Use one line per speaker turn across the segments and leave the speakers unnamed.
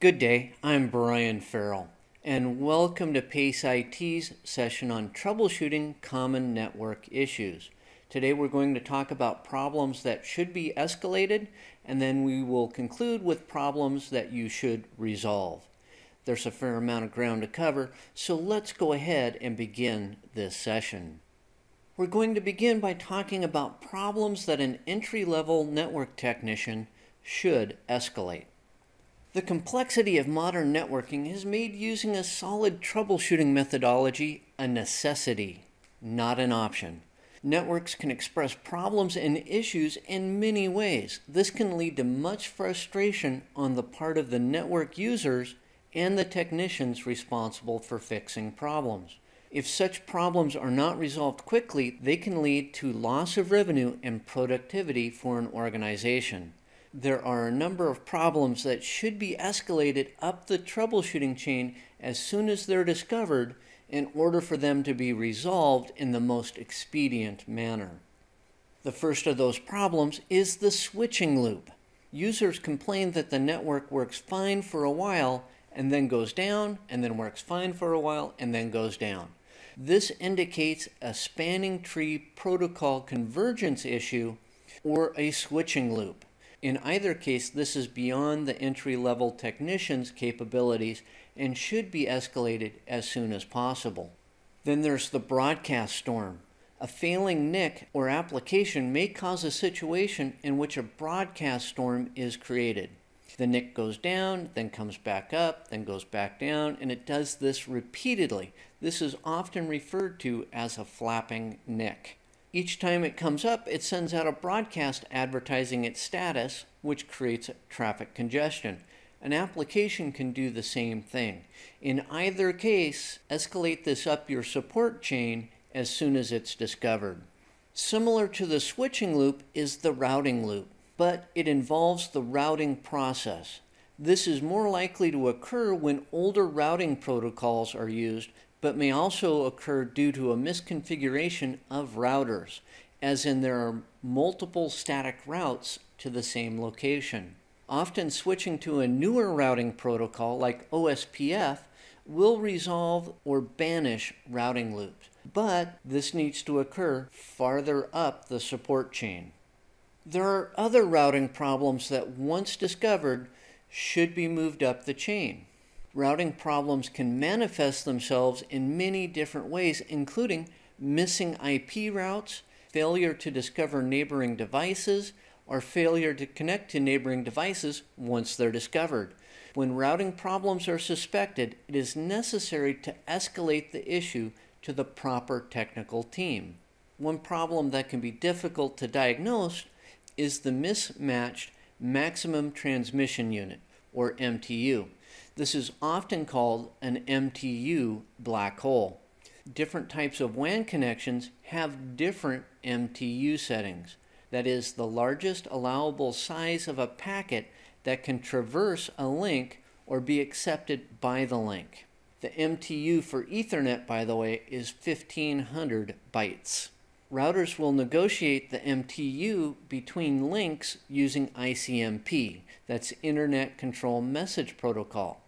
Good day, I'm Brian Farrell, and welcome to PACE IT's session on troubleshooting common network issues. Today we're going to talk about problems that should be escalated, and then we will conclude with problems that you should resolve. There's a fair amount of ground to cover, so let's go ahead and begin this session. We're going to begin by talking about problems that an entry-level network technician should escalate. The complexity of modern networking has made using a solid troubleshooting methodology a necessity, not an option. Networks can express problems and issues in many ways. This can lead to much frustration on the part of the network users and the technicians responsible for fixing problems. If such problems are not resolved quickly, they can lead to loss of revenue and productivity for an organization there are a number of problems that should be escalated up the troubleshooting chain as soon as they're discovered in order for them to be resolved in the most expedient manner. The first of those problems is the switching loop. Users complain that the network works fine for a while and then goes down and then works fine for a while and then goes down. This indicates a spanning tree protocol convergence issue or a switching loop. In either case, this is beyond the entry-level technician's capabilities and should be escalated as soon as possible. Then there's the broadcast storm. A failing NIC or application may cause a situation in which a broadcast storm is created. The NIC goes down, then comes back up, then goes back down, and it does this repeatedly. This is often referred to as a flapping NIC. Each time it comes up, it sends out a broadcast advertising its status, which creates traffic congestion. An application can do the same thing. In either case, escalate this up your support chain as soon as it's discovered. Similar to the switching loop is the routing loop, but it involves the routing process. This is more likely to occur when older routing protocols are used but may also occur due to a misconfiguration of routers, as in there are multiple static routes to the same location. Often switching to a newer routing protocol like OSPF will resolve or banish routing loops, but this needs to occur farther up the support chain. There are other routing problems that once discovered should be moved up the chain routing problems can manifest themselves in many different ways, including missing IP routes, failure to discover neighboring devices, or failure to connect to neighboring devices once they're discovered. When routing problems are suspected, it is necessary to escalate the issue to the proper technical team. One problem that can be difficult to diagnose is the mismatched maximum transmission unit, or MTU. This is often called an MTU black hole. Different types of WAN connections have different MTU settings. That is the largest allowable size of a packet that can traverse a link or be accepted by the link. The MTU for Ethernet, by the way, is 1500 bytes. Routers will negotiate the MTU between links using ICMP, that's Internet Control Message Protocol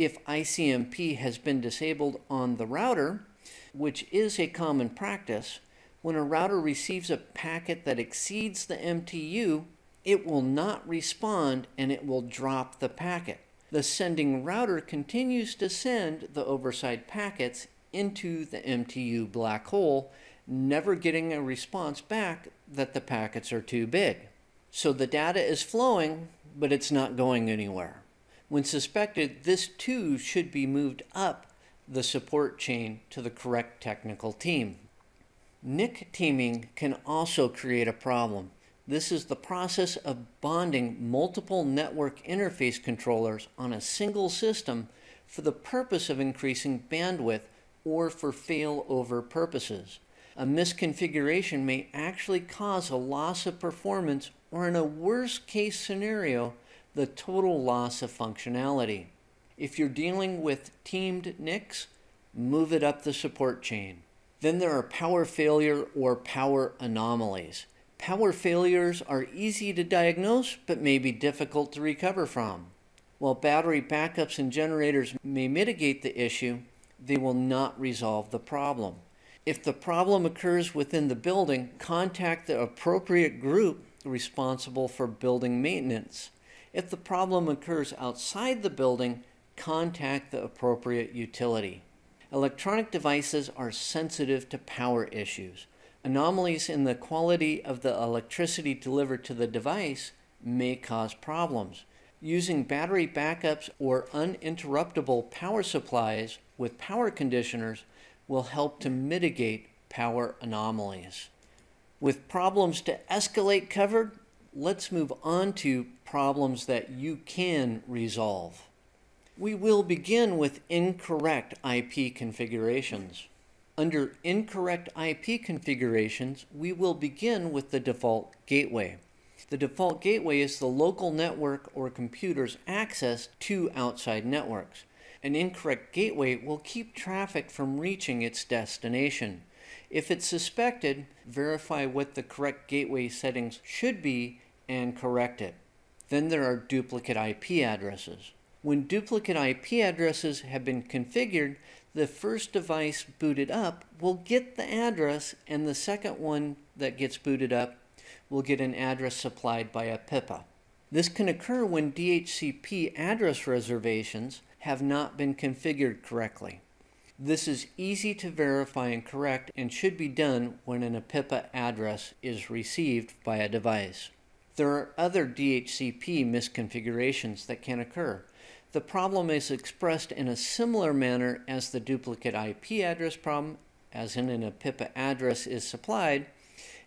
if ICMP has been disabled on the router, which is a common practice, when a router receives a packet that exceeds the MTU, it will not respond and it will drop the packet. The sending router continues to send the oversized packets into the MTU black hole, never getting a response back that the packets are too big. So the data is flowing, but it's not going anywhere. When suspected, this too should be moved up the support chain to the correct technical team. NIC teaming can also create a problem. This is the process of bonding multiple network interface controllers on a single system for the purpose of increasing bandwidth or for failover purposes. A misconfiguration may actually cause a loss of performance or in a worst case scenario, the total loss of functionality. If you're dealing with teamed NICs, move it up the support chain. Then there are power failure or power anomalies. Power failures are easy to diagnose but may be difficult to recover from. While battery backups and generators may mitigate the issue, they will not resolve the problem. If the problem occurs within the building, contact the appropriate group responsible for building maintenance. If the problem occurs outside the building, contact the appropriate utility. Electronic devices are sensitive to power issues. Anomalies in the quality of the electricity delivered to the device may cause problems. Using battery backups or uninterruptible power supplies with power conditioners will help to mitigate power anomalies. With problems to escalate covered, let's move on to problems that you can resolve. We will begin with incorrect IP configurations. Under incorrect IP configurations, we will begin with the default gateway. The default gateway is the local network or computer's access to outside networks. An incorrect gateway will keep traffic from reaching its destination. If it's suspected, verify what the correct gateway settings should be and correct it. Then there are duplicate IP addresses. When duplicate IP addresses have been configured, the first device booted up will get the address and the second one that gets booted up will get an address supplied by APIPA. This can occur when DHCP address reservations have not been configured correctly. This is easy to verify and correct and should be done when an APIPA address is received by a device. There are other DHCP misconfigurations that can occur. The problem is expressed in a similar manner as the duplicate IP address problem, as in an APIPA address is supplied,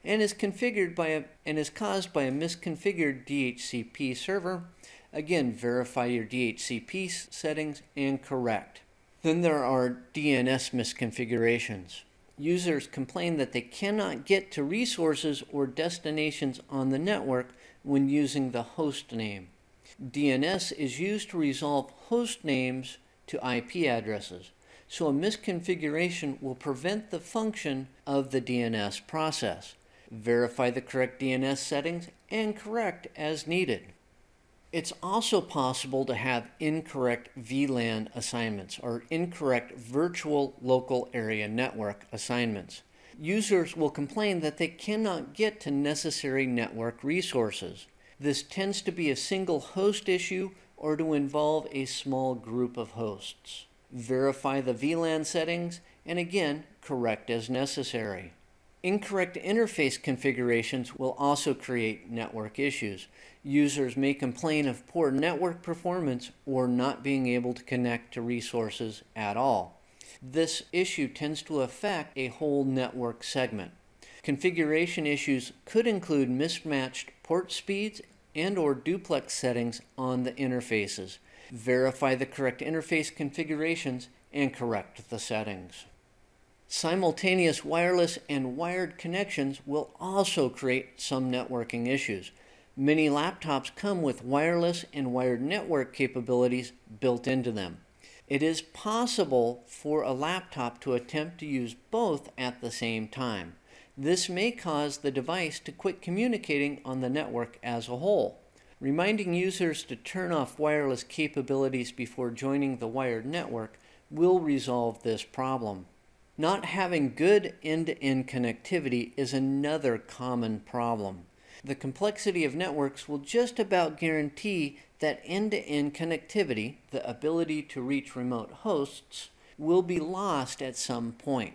and is configured by a, and is caused by a misconfigured DHCP server. Again, verify your DHCP settings and correct. Then there are DNS misconfigurations. Users complain that they cannot get to resources or destinations on the network when using the host name. DNS is used to resolve host names to IP addresses, so a misconfiguration will prevent the function of the DNS process. Verify the correct DNS settings and correct as needed. It's also possible to have incorrect VLAN assignments or incorrect virtual local area network assignments. Users will complain that they cannot get to necessary network resources. This tends to be a single host issue or to involve a small group of hosts. Verify the VLAN settings and again, correct as necessary. Incorrect interface configurations will also create network issues. Users may complain of poor network performance or not being able to connect to resources at all. This issue tends to affect a whole network segment. Configuration issues could include mismatched port speeds and or duplex settings on the interfaces. Verify the correct interface configurations and correct the settings. Simultaneous wireless and wired connections will also create some networking issues. Many laptops come with wireless and wired network capabilities built into them. It is possible for a laptop to attempt to use both at the same time. This may cause the device to quit communicating on the network as a whole. Reminding users to turn off wireless capabilities before joining the wired network will resolve this problem. Not having good end-to-end connectivity is another common problem. The complexity of networks will just about guarantee that end-to-end connectivity, the ability to reach remote hosts, will be lost at some point.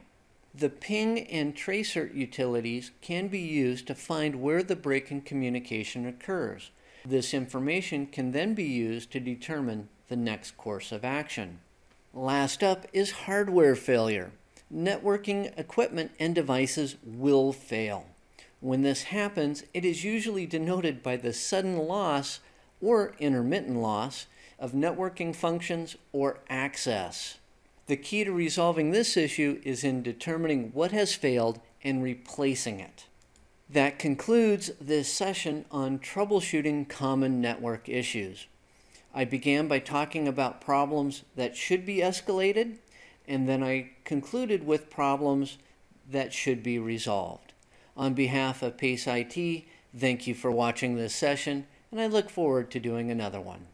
The ping and tracer utilities can be used to find where the break in communication occurs. This information can then be used to determine the next course of action. Last up is hardware failure. Networking equipment and devices will fail. When this happens, it is usually denoted by the sudden loss or intermittent loss of networking functions or access. The key to resolving this issue is in determining what has failed and replacing it. That concludes this session on troubleshooting common network issues. I began by talking about problems that should be escalated, and then I concluded with problems that should be resolved. On behalf of PACE IT, thank you for watching this session, and I look forward to doing another one.